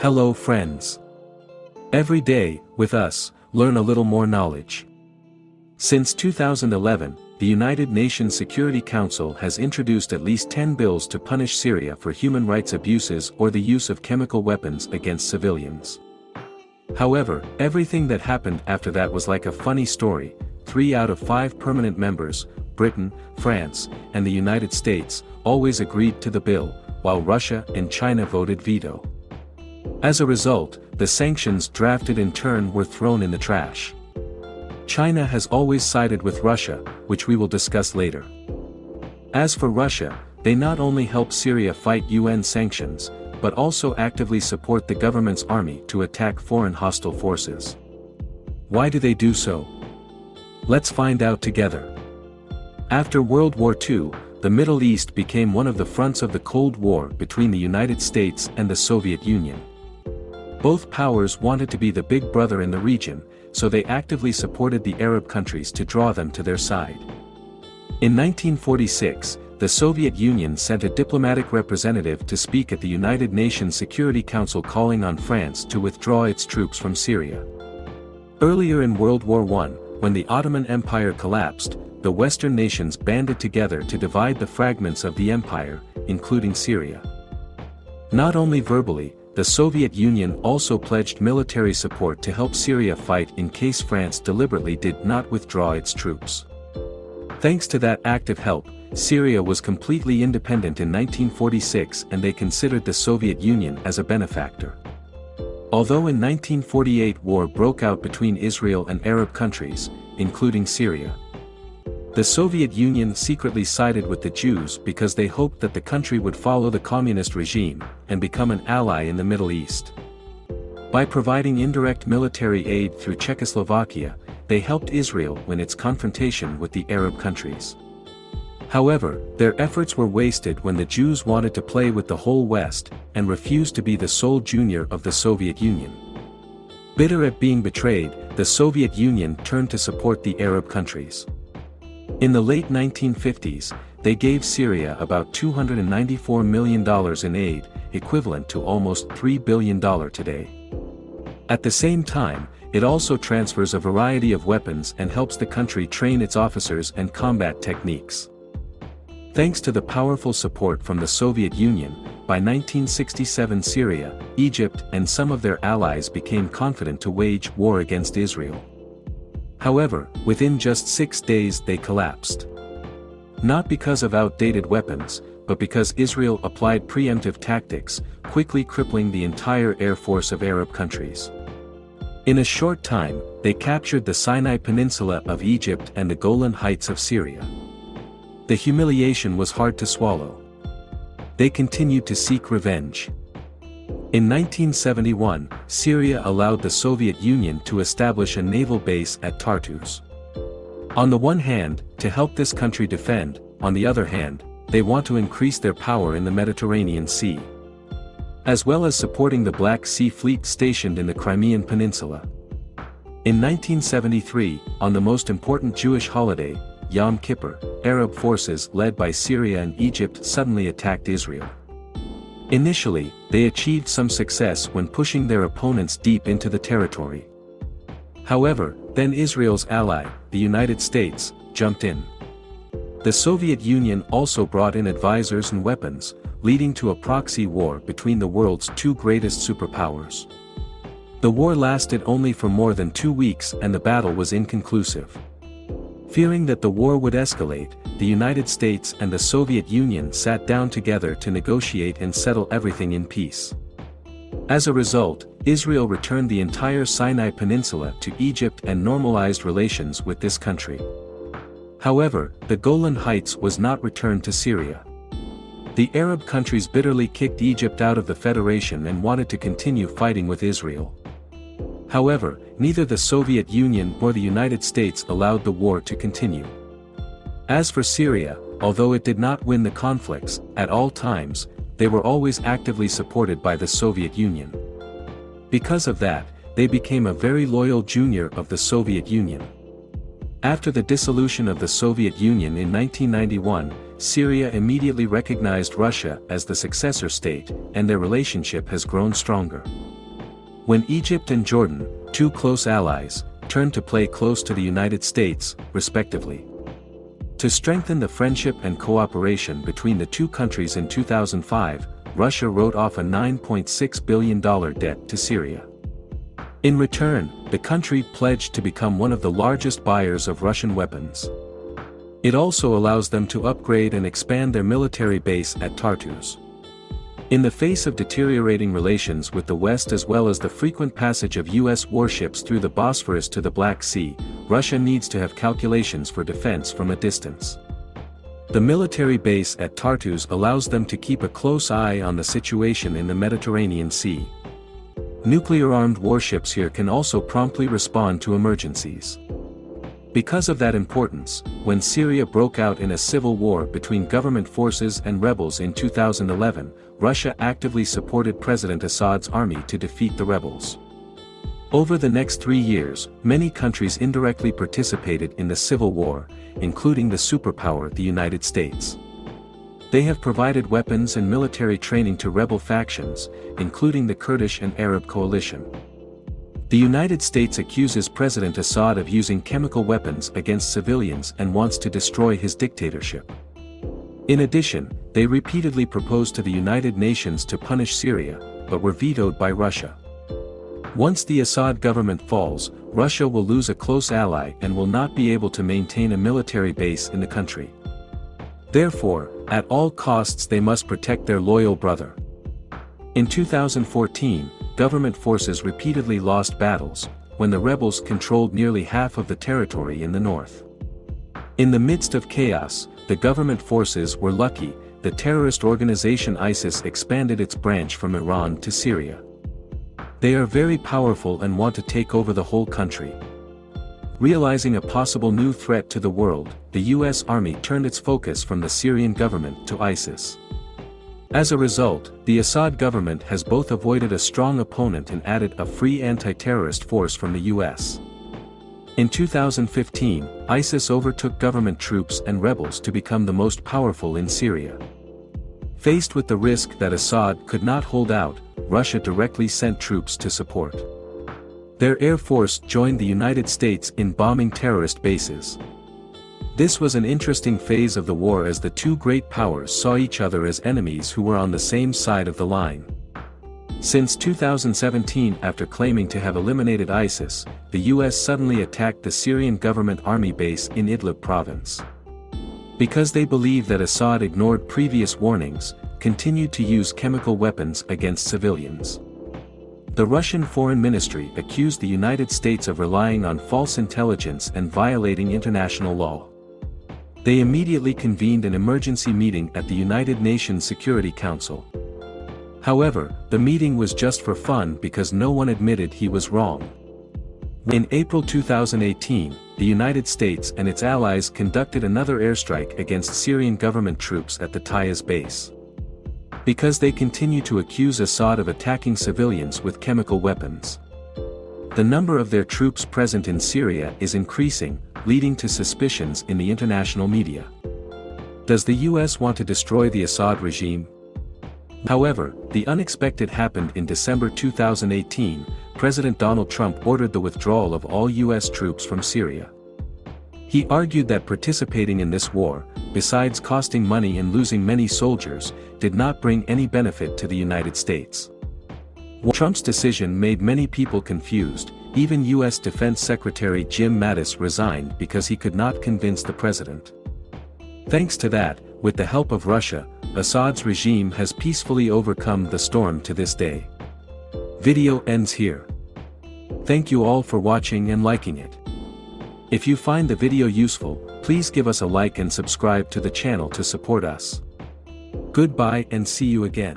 Hello friends. Every day, with us, learn a little more knowledge. Since 2011, the United Nations Security Council has introduced at least 10 bills to punish Syria for human rights abuses or the use of chemical weapons against civilians. However, everything that happened after that was like a funny story, three out of five permanent members, Britain, France, and the United States, always agreed to the bill, while Russia and China voted veto. As a result, the sanctions drafted in turn were thrown in the trash. China has always sided with Russia, which we will discuss later. As for Russia, they not only help Syria fight UN sanctions, but also actively support the government's army to attack foreign hostile forces. Why do they do so? Let's find out together. After World War II, the Middle East became one of the fronts of the Cold War between the United States and the Soviet Union. Both powers wanted to be the big brother in the region, so they actively supported the Arab countries to draw them to their side. In 1946, the Soviet Union sent a diplomatic representative to speak at the United Nations Security Council calling on France to withdraw its troops from Syria. Earlier in World War I, when the Ottoman Empire collapsed, the Western nations banded together to divide the fragments of the empire, including Syria. Not only verbally, the Soviet Union also pledged military support to help Syria fight in case France deliberately did not withdraw its troops. Thanks to that active help, Syria was completely independent in 1946 and they considered the Soviet Union as a benefactor. Although in 1948 war broke out between Israel and Arab countries, including Syria. The Soviet Union secretly sided with the Jews because they hoped that the country would follow the communist regime and become an ally in the Middle East. By providing indirect military aid through Czechoslovakia, they helped Israel win its confrontation with the Arab countries. However, their efforts were wasted when the Jews wanted to play with the whole West, and refused to be the sole junior of the Soviet Union. Bitter at being betrayed, the Soviet Union turned to support the Arab countries. In the late 1950s, they gave Syria about $294 million in aid, equivalent to almost $3 billion today. At the same time, it also transfers a variety of weapons and helps the country train its officers and combat techniques. Thanks to the powerful support from the Soviet Union, by 1967 Syria, Egypt and some of their allies became confident to wage war against Israel. However, within just six days they collapsed. Not because of outdated weapons, but because Israel applied preemptive tactics, quickly crippling the entire air force of Arab countries. In a short time, they captured the Sinai Peninsula of Egypt and the Golan Heights of Syria. The humiliation was hard to swallow. They continued to seek revenge. In 1971, Syria allowed the Soviet Union to establish a naval base at Tartus. On the one hand, to help this country defend, on the other hand, they want to increase their power in the Mediterranean Sea. As well as supporting the Black Sea Fleet stationed in the Crimean Peninsula. In 1973, on the most important Jewish holiday, Yom Kippur, Arab forces led by Syria and Egypt suddenly attacked Israel. Initially, they achieved some success when pushing their opponents deep into the territory. However, then Israel's ally, the United States, jumped in. The Soviet Union also brought in advisors and weapons, leading to a proxy war between the world's two greatest superpowers. The war lasted only for more than two weeks and the battle was inconclusive. Fearing that the war would escalate, the United States and the Soviet Union sat down together to negotiate and settle everything in peace. As a result, Israel returned the entire Sinai Peninsula to Egypt and normalized relations with this country. However, the Golan Heights was not returned to Syria. The Arab countries bitterly kicked Egypt out of the Federation and wanted to continue fighting with Israel. However, neither the Soviet Union nor the United States allowed the war to continue. As for Syria, although it did not win the conflicts, at all times, they were always actively supported by the Soviet Union. Because of that, they became a very loyal junior of the Soviet Union. After the dissolution of the Soviet Union in 1991, Syria immediately recognized Russia as the successor state, and their relationship has grown stronger. When Egypt and Jordan, two close allies, turned to play close to the United States, respectively. To strengthen the friendship and cooperation between the two countries in 2005, Russia wrote off a $9.6 billion debt to Syria. In return, the country pledged to become one of the largest buyers of Russian weapons. It also allows them to upgrade and expand their military base at Tartus. In the face of deteriorating relations with the West as well as the frequent passage of U.S. warships through the Bosphorus to the Black Sea, Russia needs to have calculations for defense from a distance. The military base at Tartus allows them to keep a close eye on the situation in the Mediterranean Sea. Nuclear-armed warships here can also promptly respond to emergencies. Because of that importance, when Syria broke out in a civil war between government forces and rebels in 2011, Russia actively supported President Assad's army to defeat the rebels. Over the next three years, many countries indirectly participated in the civil war, including the superpower the United States. They have provided weapons and military training to rebel factions, including the Kurdish and Arab coalition. The United States accuses President Assad of using chemical weapons against civilians and wants to destroy his dictatorship. In addition, they repeatedly proposed to the United Nations to punish Syria, but were vetoed by Russia. Once the Assad government falls, Russia will lose a close ally and will not be able to maintain a military base in the country. Therefore, at all costs they must protect their loyal brother. In 2014, government forces repeatedly lost battles, when the rebels controlled nearly half of the territory in the north. In the midst of chaos, the government forces were lucky, the terrorist organization ISIS expanded its branch from Iran to Syria. They are very powerful and want to take over the whole country. Realizing a possible new threat to the world, the US Army turned its focus from the Syrian government to ISIS. As a result, the Assad government has both avoided a strong opponent and added a free anti-terrorist force from the US. In 2015, ISIS overtook government troops and rebels to become the most powerful in Syria. Faced with the risk that Assad could not hold out, Russia directly sent troops to support. Their air force joined the United States in bombing terrorist bases. This was an interesting phase of the war as the two great powers saw each other as enemies who were on the same side of the line. Since 2017 after claiming to have eliminated ISIS, the US suddenly attacked the Syrian government army base in Idlib province. Because they believe that Assad ignored previous warnings, continued to use chemical weapons against civilians. The Russian Foreign Ministry accused the United States of relying on false intelligence and violating international law. They immediately convened an emergency meeting at the United Nations Security Council. However, the meeting was just for fun because no one admitted he was wrong. In April 2018, the United States and its allies conducted another airstrike against Syrian government troops at the Taiz base. Because they continue to accuse Assad of attacking civilians with chemical weapons. The number of their troops present in Syria is increasing, leading to suspicions in the international media. Does the US want to destroy the Assad regime? However, the unexpected happened in December 2018, President Donald Trump ordered the withdrawal of all US troops from Syria. He argued that participating in this war, besides costing money and losing many soldiers, did not bring any benefit to the United States. Trump's decision made many people confused, even U.S. Defense Secretary Jim Mattis resigned because he could not convince the president. Thanks to that, with the help of Russia, Assad's regime has peacefully overcome the storm to this day. Video ends here. Thank you all for watching and liking it. If you find the video useful, please give us a like and subscribe to the channel to support us. Goodbye and see you again.